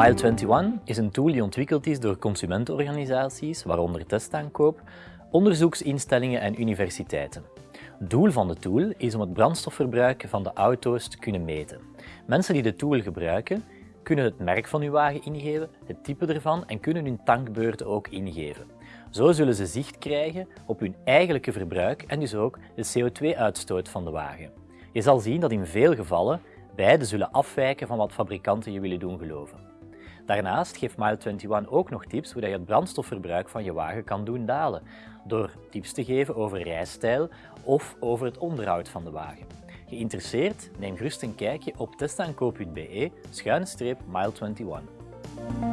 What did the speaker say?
Mile21 is een tool die ontwikkeld is door consumentenorganisaties, waaronder testaankoop, onderzoeksinstellingen en universiteiten. Doel van de tool is om het brandstofverbruik van de auto's te kunnen meten. Mensen die de tool gebruiken, kunnen het merk van uw wagen ingeven, het type ervan en kunnen hun tankbeurten ook ingeven. Zo zullen ze zicht krijgen op hun eigenlijke verbruik en dus ook de CO2-uitstoot van de wagen. Je zal zien dat in veel gevallen beide zullen afwijken van wat fabrikanten je willen doen geloven. Daarnaast geeft Mile21 ook nog tips hoe je het brandstofverbruik van je wagen kan doen dalen, door tips te geven over rijstijl of over het onderhoud van de wagen. Geïnteresseerd? Neem gerust een kijkje op testaankoop.be-mile21.